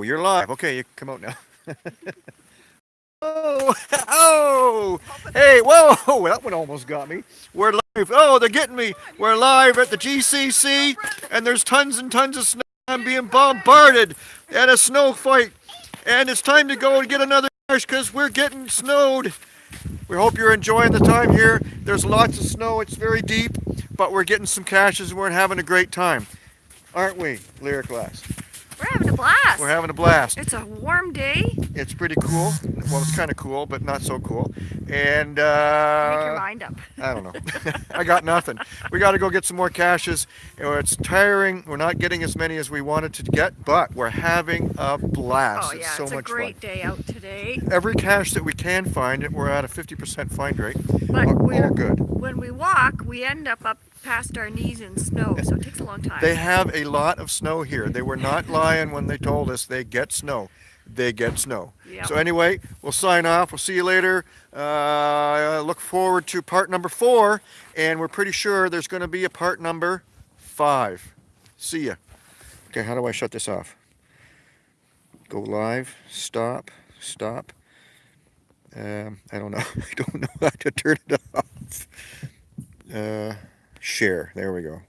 Oh, you're live. Okay, you come out now. oh, oh, hey, whoa, that one almost got me. We're live. Oh, they're getting me. We're live at the GCC, and there's tons and tons of snow. I'm being bombarded at a snow fight, and it's time to go and get another because we're getting snowed. We hope you're enjoying the time here. There's lots of snow. It's very deep, but we're getting some caches and we're having a great time. Aren't we, Lyric Glass? We're having a blast. We're having a blast. It's a warm day. It's pretty cool. Well, it's kind of cool, but not so cool. And uh, Make your mind up. I don't know. I got nothing. We got to go get some more caches. It's tiring. We're not getting as many as we wanted to get, but we're having a blast. Oh yeah, it's so it's much a great fun. day out today. Every cache that we can find, we're at a 50% find rate. But all, we're, all good. when we walk, we end up up past our knees in snow, so it takes a long time. They have a lot of snow here. They were not lying when they told us they get snow. They get snow. Yep. So anyway, we'll sign off. We'll see you later. Uh, look forward to part number four, and we're pretty sure there's going to be a part number five. See ya. Okay, how do I shut this off? Go live, stop, stop. Um, I don't know. I don't know how to turn it off. Share. There we go.